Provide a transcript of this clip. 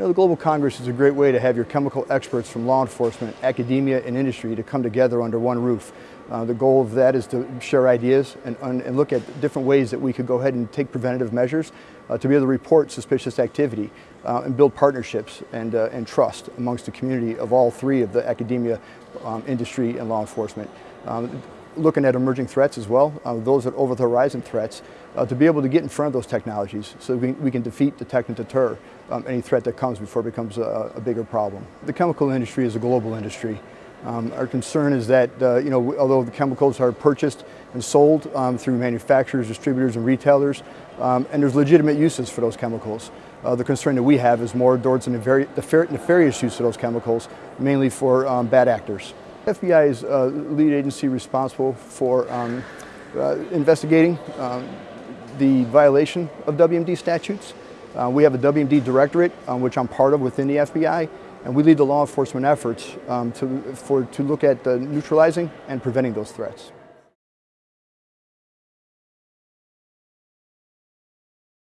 You know, the Global Congress is a great way to have your chemical experts from law enforcement, academia, and industry to come together under one roof. Uh, the goal of that is to share ideas and, and, look at different ways that we could go ahead and take preventative measures uh, to be able to report suspicious activity uh, and build partnerships and, uh, and trust amongst the community of all three of the academia, um, industry, and law enforcement. Um, looking at emerging threats as well, uh, those are over the horizon threats, uh, to be able to get in front of those technologies so we, we can defeat, detect, and deter um, any threat that comes before it becomes a, a, bigger problem. The chemical industry is a global industry. Um, our concern is that, uh, you know, although the chemicals are purchased and sold um, through manufacturers, distributors, and retailers, um, and there's legitimate uses for those chemicals. Uh, the concern that we have is more towards the nefarious use of those chemicals, mainly for um, bad actors. FBI is uh, lead agency responsible for um, uh, investigating um, the violation of WMD statutes. Uh, we have a WMD directorate, um, which I'm part of within the FBI, and we lead the law enforcement efforts um, to, for, to look at uh, neutralizing and preventing those threats.